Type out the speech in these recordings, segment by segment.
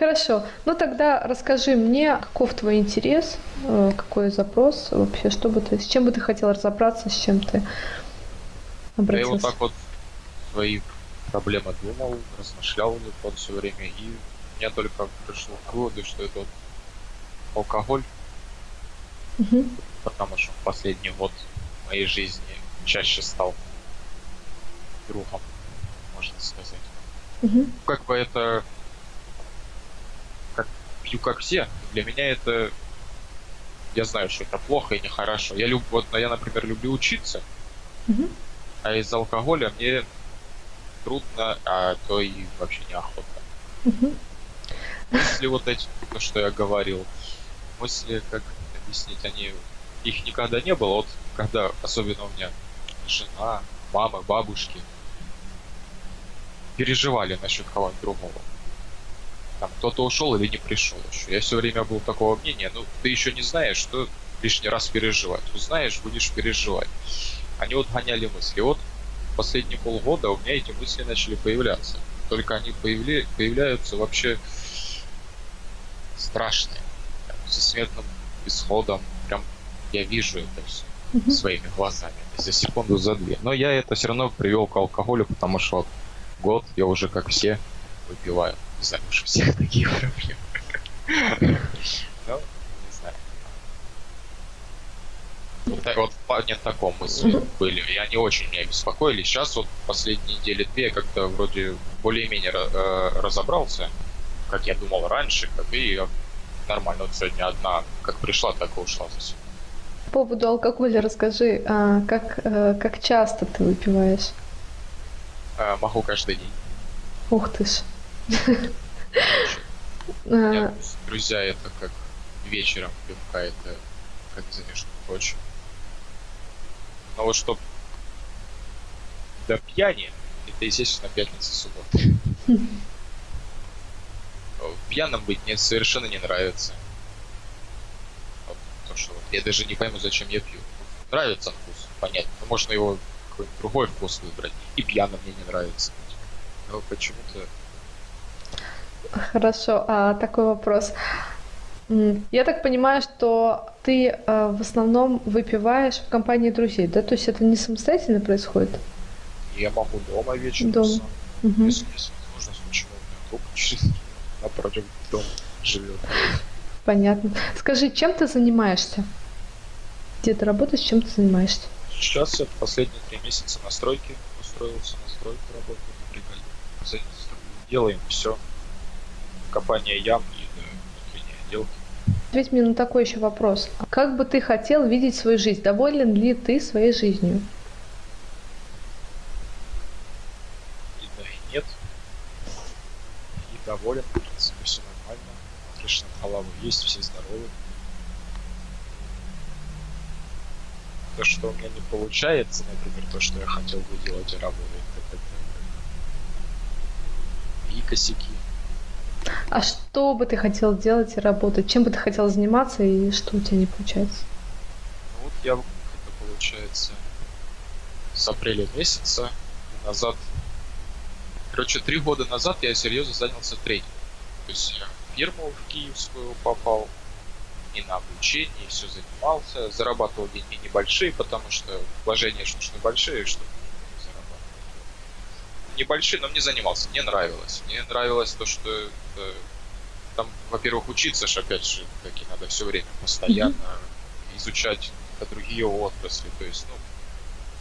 Хорошо. Ну тогда расскажи мне, каков твой интерес, э, какой запрос вообще, что бы ты, с чем бы ты хотел разобраться, с чем ты обратился? Я вот так вот свои проблемы думал, размышлял вот все время, и я только пришел к выводу, что это вот алкоголь, Угу. потому что в последний год моей жизни чаще стал другом, можно сказать. Угу. Как бы это пью как все. Для меня это я знаю, что это плохо и нехорошо. Я люб... вот я, например, люблю учиться, Угу. а из алкоголя мне трудно, а то и вообще неохота. Угу. Мысли вот эти, то, что я говорил, мысли, как объяснить, они их никогда не было. Вот когда, особенно у меня жена, мама, бабушки переживали насчет кого-нибудь другого. Там кто-то ушел или не пришел еще. Я все время был такого мнения, ну ты еще не знаешь, что лишний раз переживать. Узнаешь, будешь переживать. Они вот гоняли мысли. Вот последние полгода у меня эти мысли начали появляться. Только они появля... появляются вообще страшные. Прям со смертным исходом. Прям я вижу это все своими глазами. За секунду, за две. Но я это все равно привел к алкоголю, потому что год я уже как все выпиваю. Не знаю, уж у всех такие проблемы. Ну, не знаю. Вот, вот в плане таком мысли были. И они очень меня беспокоили. Сейчас вот последние недели две я как-то вроде более-менее э, разобрался, как я думал раньше, как и нормально. Вот сегодня одна как пришла, так и ушла за сегодня. По поводу алкоголя расскажи, а, как, э, как часто ты выпиваешь? Э, Могу каждый день. Ух ты ж. А, друзья это как вечером пивка, это как за между прочим. Но вот чтоб до пьяни, это, естественно, пятница, суббота. Пьяным быть мне совершенно не нравится. Вот то, что вот я даже не пойму, зачем я пью. Нравится вкус, понятно. Но можно его какой-нибудь другой вкус выбрать. И пьяным мне не нравится. Но почему-то Хорошо, а такой вопрос. Я так понимаю, что ты э, в основном выпиваешь в компании друзей, да? То есть это не самостоятельно происходит? я могу дома вечером Дома. сам. Мгм. Если почему у меня друг напротив дома живет. Понятно. Скажи, чем ты занимаешься? Где ты работаешь, чем ты занимаешься? Сейчас я последние три месяца на стройке устроился на стройку, работаю на бригаде. Делаем все. Копание ям и внутренние отделки. Ответь мне на такой еще вопрос. Как бы ты хотел видеть свою жизнь? Доволен ли ты своей жизнью? И да, и нет. И доволен, в принципе, все нормально. Крыша над головой есть, все здоровы. То, что у меня не получается, например, то, что я хотел бы делать и работать, так это и косяки. А что бы ты хотел делать и работать? Чем бы ты хотел заниматься и что у тебя не получается? Ну вот я, это получается, с апреля месяца назад, короче, три года назад я серьезно занялся трейдингом. То есть я в фирму в киевскую попал, и на обучение, и все занимался, зарабатывал деньги небольшие, потому что вложения ж нужны большие, чтобы. Небольшие, но мне занимался, мне нравилось. Мне нравилось то, что это, там, во-первых, учиться ж опять же, таки надо все время постоянно изучать какие-то другие отрасли, то есть, ну,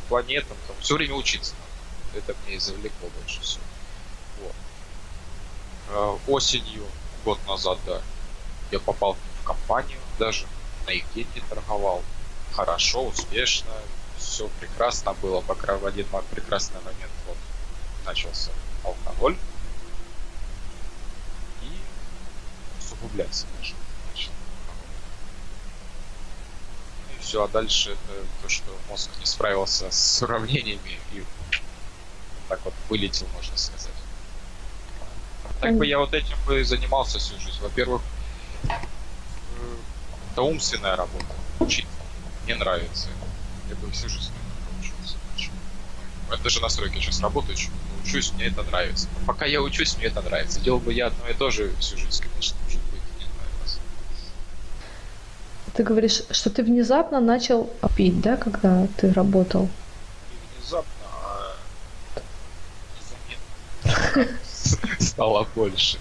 планетам, там, все время учиться надо. Это мне и завлекло больше всего. Вот. Э, Осенью, год назад, да, я попал в компанию, даже на их деньги торговал. Хорошо, успешно, все прекрасно было, пока в один прекрасный момент вот начался алкоголь. И усугубляться начал и все, а дальше это то, что мозг не справился с уравнениями и так вот вылетел, можно сказать. Так бы я вот этим бы занимался всю жизнь. Во-первых, э, это умственная работа. Учиться. Мне нравится. Я бы всю жизнь этому учился. Почему? Я даже на стройке сейчас работаю, чему учусь, мне это нравится. Пока я учусь, мне это нравится. Делал бы я одно и то же всю жизнь, конечно, может быть, не нравилось. Ты говоришь, что ты внезапно начал пить, да, когда ты работал? Не внезапно, а незаметно стало больше.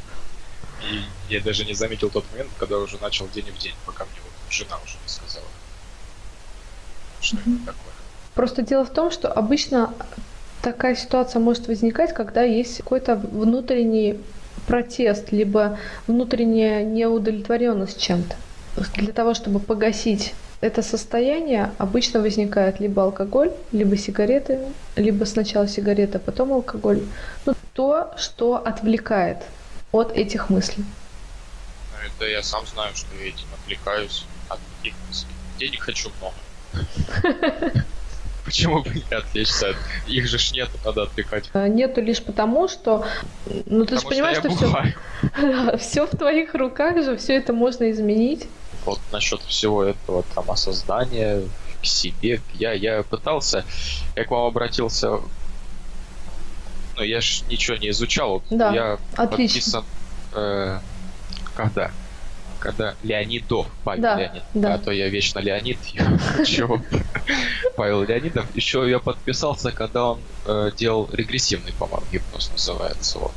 И я даже не заметил тот момент, когда уже начал день в день, пока мне вот жена уже не сказала. Что это такое? Просто дело в том, что обычно такая ситуация может возникать, когда есть какой-то внутренний протест, либо внутренняя неудовлетворенность чем-то. Для того, чтобы погасить это состояние, обычно возникает либо алкоголь, либо сигареты, либо сначала сигарета, потом алкоголь. Ну, то, что отвлекает от этих мыслей. Это я сам знаю, что я этим отвлекаюсь от таких мыслей. Денег хочу много. Почему бы не отвлечься? Их же ж нет, надо отвлекать. А, Нету лишь потому, что, ну ты же понимаешь, что что, все, все в твоих руках же, все это можно изменить. Вот насчет всего этого там осознания к себе, я, я пытался, я к вам обратился, ну я ж ничего не изучал, Да, я отлично. подписан, э, когда? Когда Леонидов, Павел Да, Леонид, да. а то я вечно Леонид, чего? Павел Леонидов. Еще я подписался, когда он э, делал регрессивный, по-моему, гипноз называется. Вот.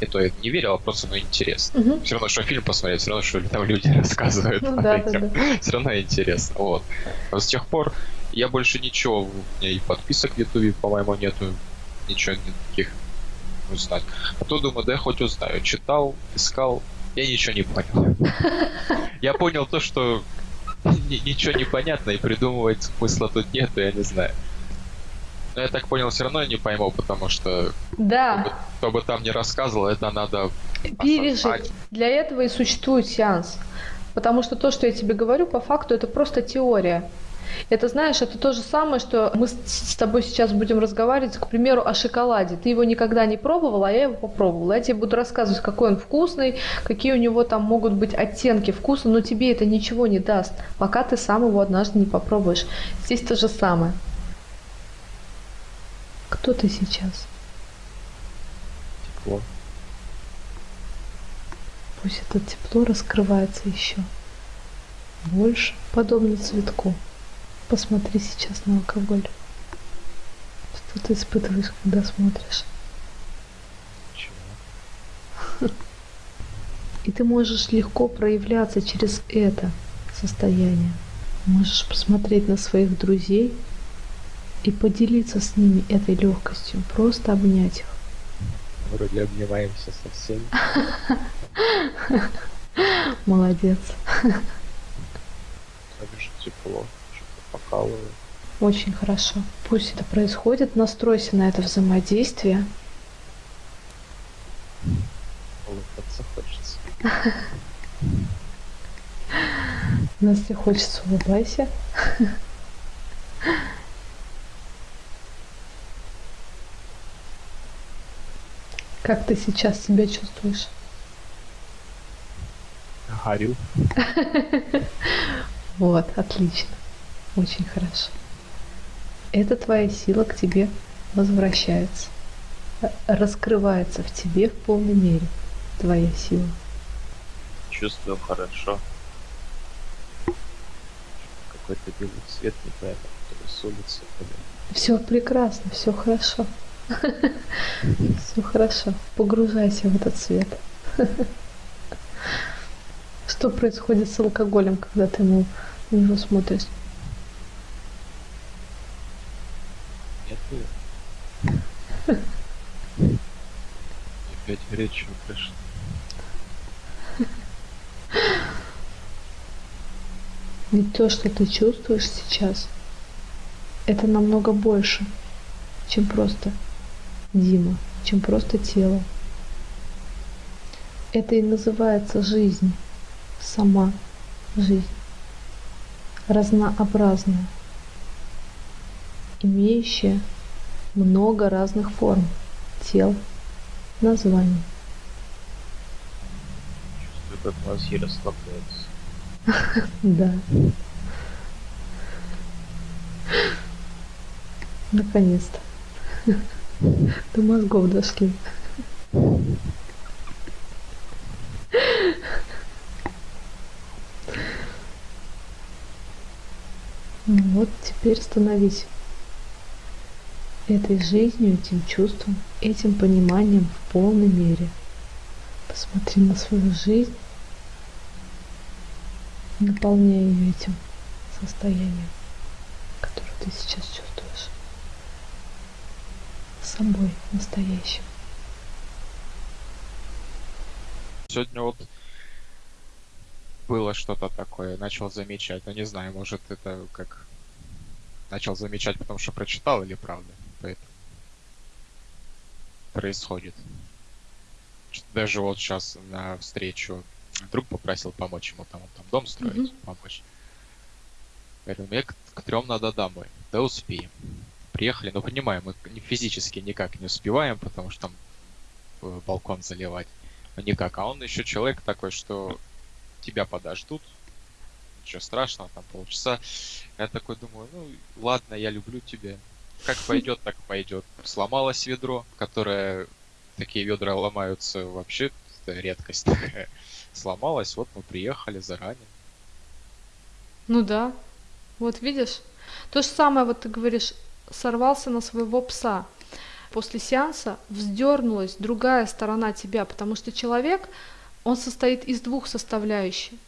Это я не верил, а просто ну, интересно. Мгм. Все равно, что фильм посмотреть, все равно, что там люди рассказывают. Ну да, да, да. Все равно интересно. Вот. А с тех пор я больше ничего, у меня и подписок в Ютубе, по-моему, нету, ничего никаких узнать. А то думаю, да я хоть узнаю. Читал, искал, я ничего не понял. Я понял то, что ни- ничего не понятно, и придумывать смысла тут нет, я не знаю. Но я так понял, все равно я не пойму, потому что Да, кто бы там не рассказывал, это надо пережить. осознать. Для этого и существует сеанс. Потому что то, что я тебе говорю, по факту это просто теория. Это, знаешь, это то же самое, что мы с тобой сейчас будем разговаривать, к примеру, о шоколаде. Ты его никогда не пробовал, а я его попробовала. Я тебе буду рассказывать, какой он вкусный, какие у него там могут быть оттенки вкуса, но тебе это ничего не даст, пока ты сам его однажды не попробуешь. Здесь то же самое. Кто ты сейчас? Тепло. Пусть это тепло раскрывается еще больше, подобно цветку. Посмотри сейчас на алкоголь. Что ты испытываешь, когда смотришь? Ничего. И ты можешь легко проявляться через это состояние. Можешь посмотреть на своих друзей и поделиться с ними этой легкостью. Просто обнять их. Вроде обнимаемся со всеми. Молодец. Так же тепло, покалывает. Очень хорошо. Пусть это происходит. Настройся на это взаимодействие. Улыбаться хочется. Настя хочется, улыбайся. Как ты сейчас себя чувствуешь? Горю. Вот, отлично. Очень хорошо. Это твоя сила к тебе возвращается. Раскрывается в тебе в полной мере твоя сила. Чувствую хорошо. Какой-то белый цвет непонятно, который с улицы. Все прекрасно, все хорошо. Все хорошо. Погружайся в этот свет. Что происходит с алкоголем, когда ты ему на него смотришь? Нет ее. Опять горячего пришло. Ведь то, что ты чувствуешь сейчас, это намного больше, чем просто Дима, чем просто тело. Это и называется жизнь, сама жизнь, разнообразная, имеющая много разных форм, тел, названий. Чувствую, как мозги расслабляются. Да. Наконец-то. До мозгов дошли. Ну вот теперь становись этой жизнью, этим чувством, этим пониманием в полной мере. Посмотри на свою жизнь, наполняя ее этим состоянием, которое ты сейчас чувствуешь. Собой настоящим. Сегодня вот было что-то такое, начал замечать. Ну не знаю, может это как начал замечать, потому что прочитал или правда. Происходит. Даже вот сейчас на встречу друг попросил помочь ему там, он там дом строить, mm-hmm. помочь. Говорю, мне к, к трем надо домой. Да успеем. Приехали, но понимаем, мы физически никак не успеваем, потому что там э, балкон заливать. Но никак. А он еще человек такой, что тебя подождут. Ничего страшного, там полчаса. Я такой думаю, ну ладно, я люблю тебя. Как пойдет, так пойдет. Сломалось ведро, которое такие ведра ломаются вообще, это редкость такая. Сломалось, вот мы приехали заранее. Ну да, вот видишь. То же самое, вот ты говоришь, сорвался на своего пса. После сеанса вздернулась другая сторона тебя, потому что человек, он состоит из двух составляющих.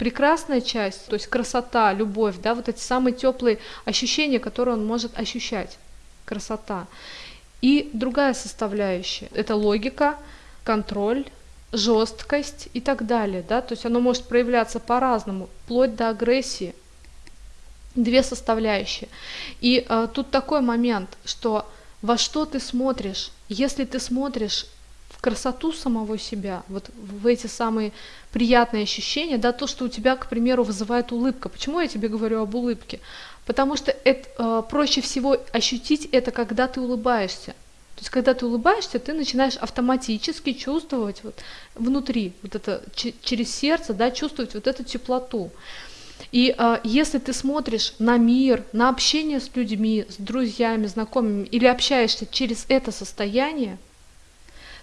Прекрасная часть, то есть красота, любовь, да, вот эти самые теплые ощущения, которые он может ощущать. Красота. И другая составляющая – это логика, контроль, жесткость и так далее. Да? То есть оно может проявляться по-разному, вплоть до агрессии. Две составляющие. И э, тут такой момент, что во что ты смотришь. Если ты смотришь красоту самого себя, вот в эти самые приятные ощущения, да, то, что у тебя, к примеру, вызывает улыбка. Почему я тебе говорю об улыбке? Потому что это, э, проще всего ощутить это, когда ты улыбаешься. То есть, когда ты улыбаешься, ты начинаешь автоматически чувствовать вот внутри, вот это через сердце, да, чувствовать вот эту теплоту. И э, если ты смотришь на мир, на общение с людьми, с друзьями, знакомыми, или общаешься через это состояние,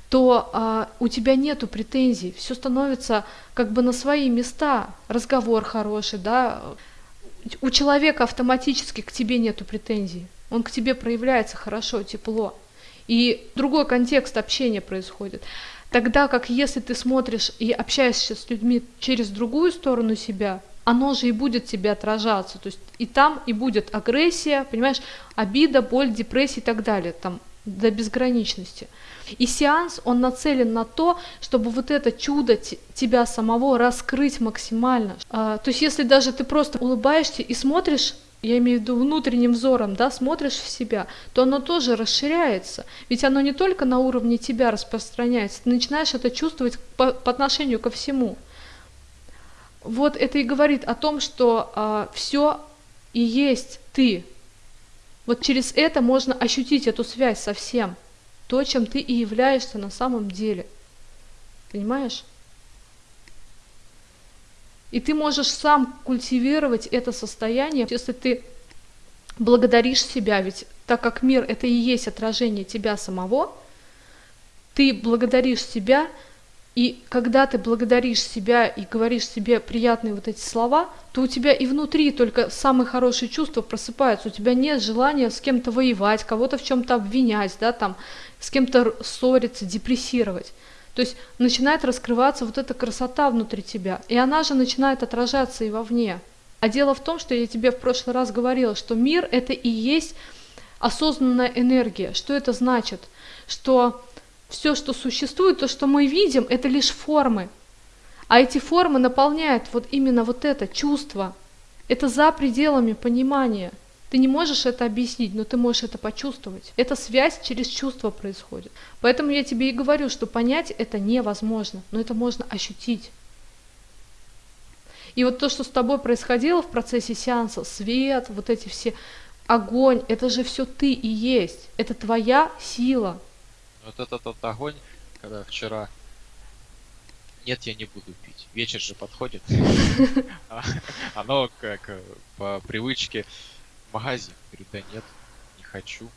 то э, у тебя нету претензий, все становится как бы на свои места, разговор хороший, да, у человека автоматически к тебе нету претензий, он к тебе проявляется хорошо, тепло, и другой контекст общения происходит. Тогда как если ты смотришь и общаешься с людьми через другую сторону себя, оно же и будет тебе отражаться. То есть и там и будет агрессия, понимаешь, обида, боль, депрессия и так далее, там до безграничности. И сеанс, он нацелен на то, чтобы вот это чудо тебя самого раскрыть максимально. А, то есть если даже ты просто улыбаешься и смотришь я имею в виду внутренним взором, да, смотришь в себя, то оно тоже расширяется. Ведь оно не только на уровне тебя распространяется, ты начинаешь это чувствовать по, по отношению ко всему. Вот это и говорит о том, что а, все и есть ты. Вот через это можно ощутить эту связь со всем, то, чем ты и являешься на самом деле. Понимаешь? И ты можешь сам культивировать это состояние, если ты благодаришь себя, ведь так как мир это и есть отражение тебя самого, ты благодаришь себя, и когда ты благодаришь себя и говоришь себе приятные вот эти слова, то у тебя и внутри только самые хорошие чувства просыпаются. У тебя нет желания с кем-то воевать, кого-то в чем-то обвинять, да, там, с кем-то ссориться, депрессировать. То есть начинает раскрываться вот эта красота внутри тебя, и она же начинает отражаться и вовне. А дело в том, что я тебе в прошлый раз говорила, что мир это и есть осознанная энергия. Что это значит? Что все, что существует, то, что мы видим, это лишь формы. А эти формы наполняют вот именно вот это чувство. Это за пределами понимания. Ты не можешь это объяснить, но ты можешь это почувствовать. Эта связь через чувство происходит. Поэтому я тебе и говорю, что понять это невозможно, но это можно ощутить. И вот то, что с тобой происходило в процессе сеанса, свет, вот эти все, огонь, это же все ты и есть. Это твоя сила. Вот этот вот огонь, когда вчера нет, я не буду пить. Вечер же подходит. А, оно как э, по привычке магазин. Говорю, да нет, не хочу.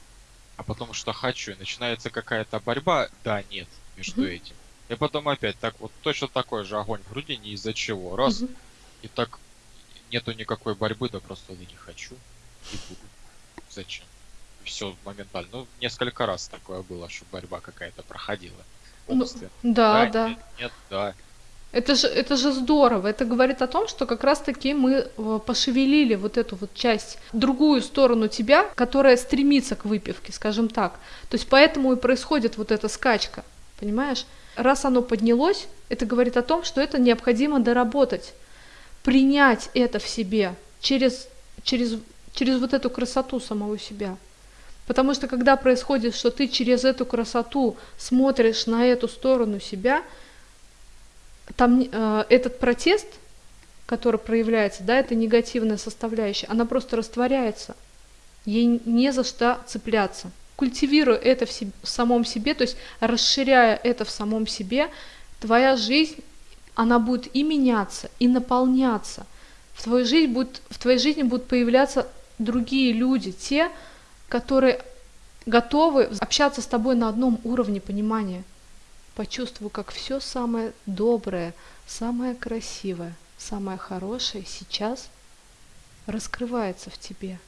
а потом что хочу, и начинается какая-то борьба, да, нет, между этим. И потом опять так вот точно такой же огонь в груди, не из-за чего. Раз, и так нету никакой борьбы, да просто да не хочу. И буду. Зачем? Все моментально. Ну, несколько раз такое было, что борьба какая-то проходила. Ну, Умственно. Да, да. Нет, нет, да. Это же, это же здорово. Это говорит о том, что как раз-таки мы э, пошевелили вот эту вот часть, другую сторону тебя, которая стремится к выпивке, скажем так. То есть поэтому и происходит вот эта скачка, понимаешь? Раз оно поднялось, это говорит о том, что это необходимо доработать, принять это в себе через, через, через вот эту красоту самого себя. Потому что когда происходит, что ты через эту красоту смотришь на эту сторону себя, там э, этот протест, который проявляется, да, это негативная составляющая, она просто растворяется. Ей не за что цепляться. Культивируя это в, себе, в самом себе, то есть расширяя это в самом себе, твоя жизнь, она будет и меняться, и наполняться. В твоей жизни, будет, в твоей жизни будут появляться другие люди, те, которые готовы общаться с тобой на одном уровне понимания. Почувствуй, как все самое доброе, самое красивое, самое хорошее сейчас раскрывается в тебе,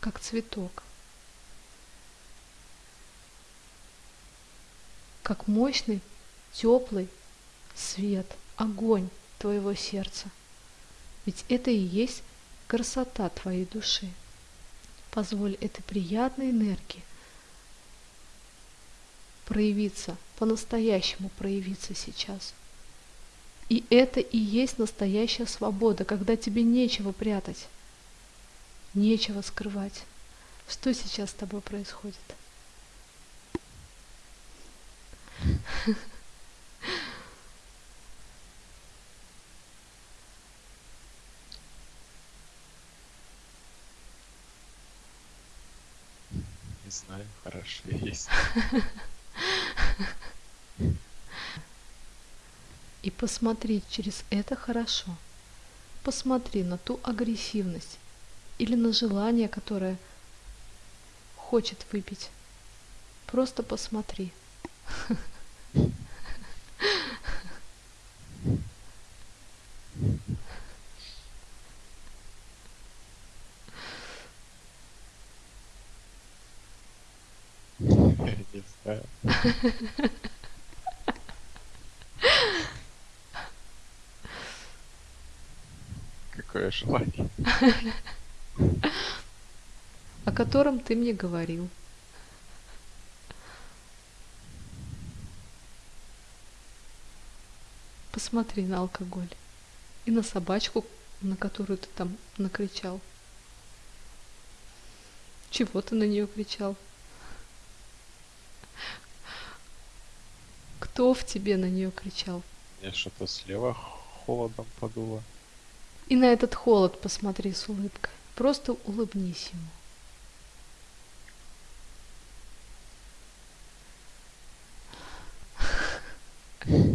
как цветок, как мощный, теплый свет, огонь твоего сердца. Ведь это и есть красота твоей души. Позволь этой приятной энергии проявиться, по-настоящему проявиться сейчас. И это и есть настоящая свобода, когда тебе нечего прятать, нечего скрывать. Что сейчас с тобой происходит? Знаю, хорошо есть. И посмотри через это хорошо. Посмотри на ту агрессивность или на желание, которое хочет выпить. Просто посмотри. Не знаю. Какое желание. о котором ты мне говорил. Посмотри на алкоголь и на собачку, на которую ты там накричал. Чего ты на нее кричал? Кто в тебе на нее кричал? Мне что-то слева холодом подуло. И на этот холод посмотри с улыбкой. Просто улыбнись ему.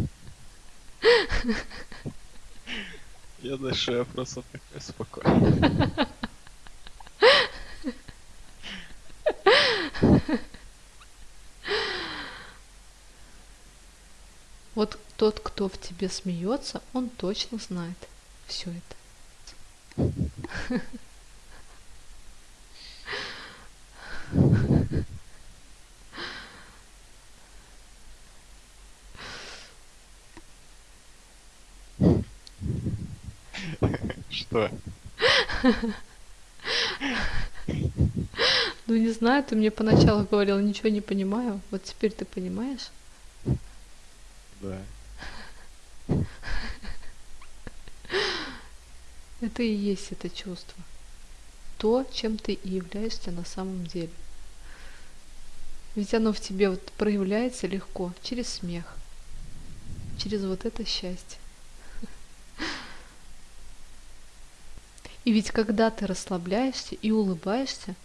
Я дышу, я просто такой спокойный. Вот тот, кто в тебе смеется, он точно знает все это. Что? Ну не знаю, ты мне поначалу говорил, ничего не понимаю. Вот теперь ты понимаешь? Да. Это и есть это чувство. То, чем ты и являешься на самом деле. Ведь оно в тебе вот проявляется легко, через смех, через вот это счастье. И ведь когда ты расслабляешься и улыбаешься,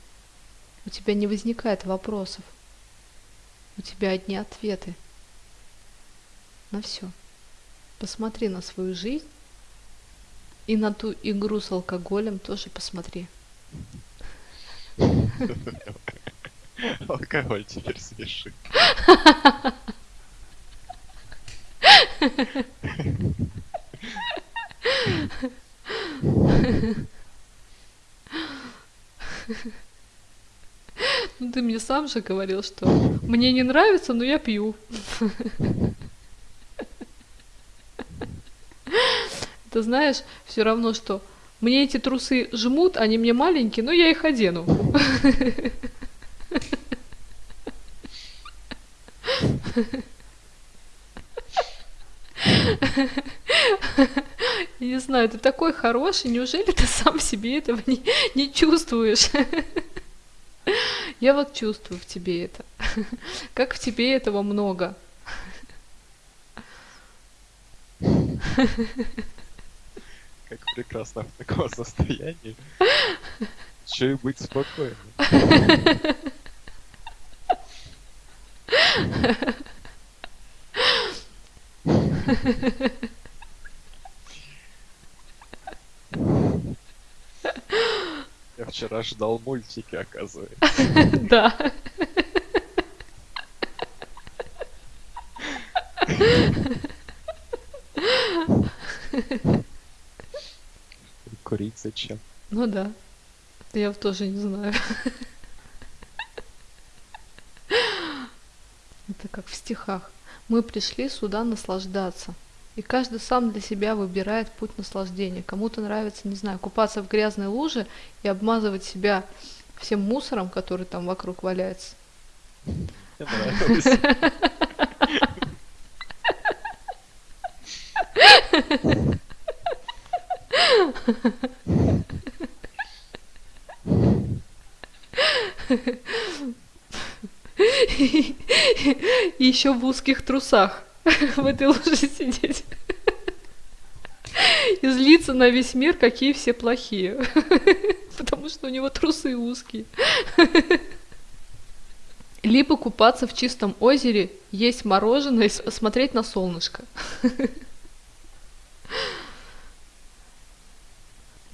у тебя не возникает вопросов. У тебя одни ответы на все. Посмотри на свою жизнь и на ту игру с алкоголем тоже посмотри. Алкоголь теперь смеши. Ну ты мне сам же говорил, что мне не нравится, но я пью. Это знаешь, все равно, что мне эти трусы жмут, они мне маленькие, но я их одену. Я не знаю, ты такой хороший, неужели ты сам себе этого не, не чувствуешь? Я вот чувствую в тебе это. Как в тебе этого много. Как прекрасно в таком состоянии. Еще и быть спокойным. Я вчера ждал мультики, оказывается. Да. Курить зачем? Ну да. Я тоже не знаю. Это как в стихах. Мы пришли сюда наслаждаться. И каждый сам для себя выбирает путь наслаждения. Кому-то нравится, не знаю, купаться в грязной луже и обмазывать себя всем мусором, который там вокруг валяется. Мне. И еще в узких трусах в этой луже сидеть. И злиться на весь мир, какие все плохие. Потому что у него трусы узкие. Либо купаться в чистом озере, есть мороженое смотреть на солнышко.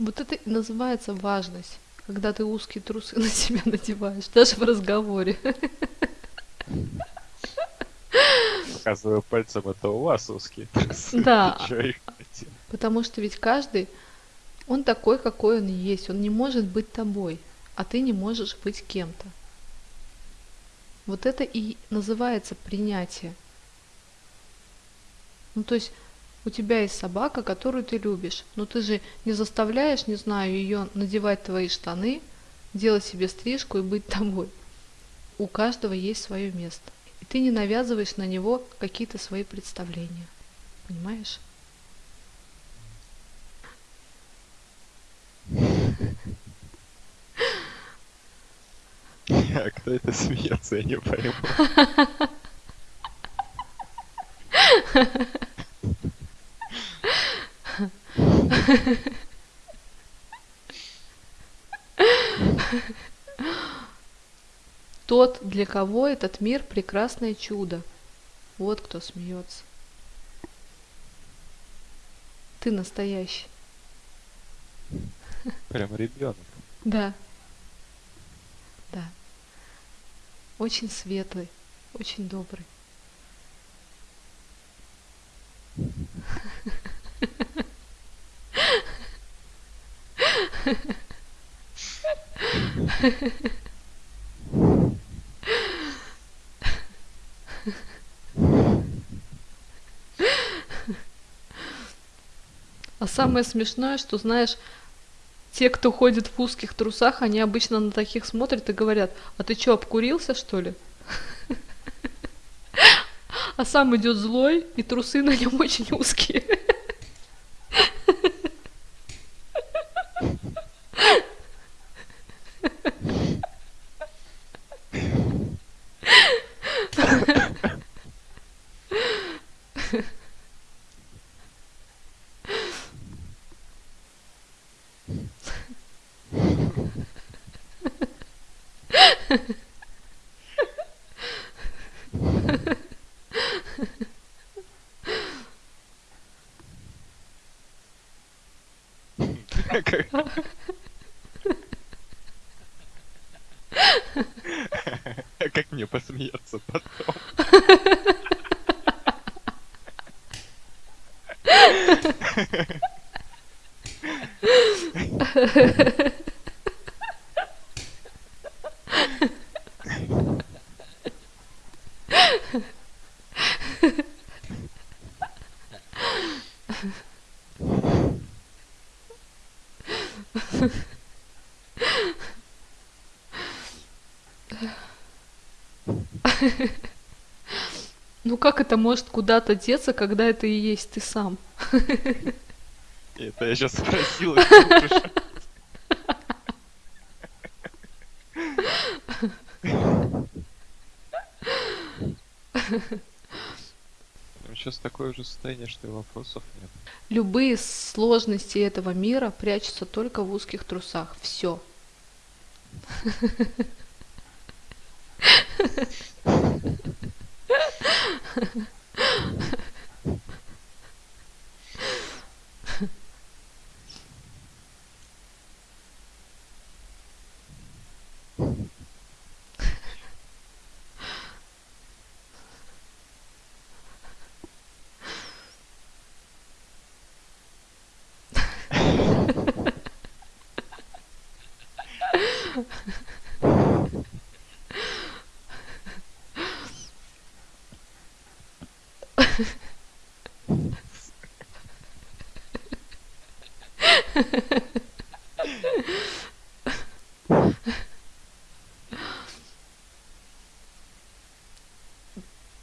Вот это и называется важность, когда ты узкие трусы на себя надеваешь, даже в разговоре. Показываю пальцем, это у вас узкие трусы. Да. Потому что ведь каждый, он такой, какой он есть. Он не может быть тобой, а ты не можешь быть кем-то. Вот это и называется принятие. Ну, то есть у тебя есть собака, которую ты любишь, но ты же не заставляешь, не знаю, ее надевать твои штаны, делать себе стрижку и быть тобой. У каждого есть свое место. И ты не навязываешь на него какие-то свои представления. Понимаешь? А кто это смеется, я не пойму. Тот, для кого этот мир прекрасное чудо. Вот кто смеется. Ты настоящий. Прям ребенок. Да. Да. Очень светлый, очень добрый. А самое смешное, что, знаешь, те, кто ходит в узких трусах, они обычно на таких смотрят и говорят, а ты что, обкурился, что ли? А сам идет злой, и трусы на нем очень узкие. Как- мне посмеяться потом? Ну как это может куда-то деться, когда это и есть ты сам? Это я сейчас спросил. Сейчас такое уже состояние, что и вопросов нет. Любые сложности этого мира прячутся только в узких трусах. Все.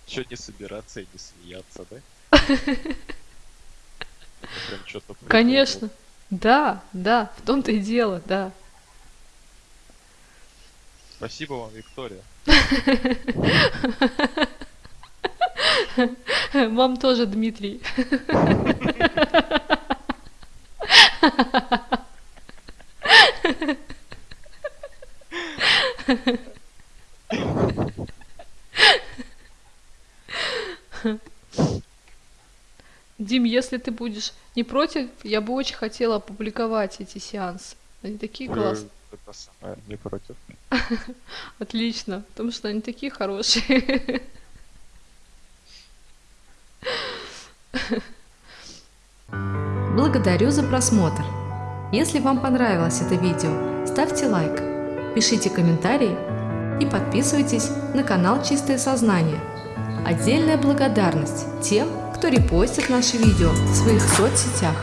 Чё не собираться и не смеяться, да? Конечно. Да, да, в том-то и дело, да. Спасибо вам, Виктория. Вам тоже, Дмитрий. если ты будешь не против, я бы очень хотела опубликовать эти сеансы. Они такие классные. Это самое, не против. Отлично, потому что они такие хорошие. Благодарю за просмотр. Если вам понравилось это видео, ставьте лайк, пишите комментарии и подписывайтесь на канал Чистое Сознание. Отдельная благодарность тем, кто репостит наши видео в своих соцсетях.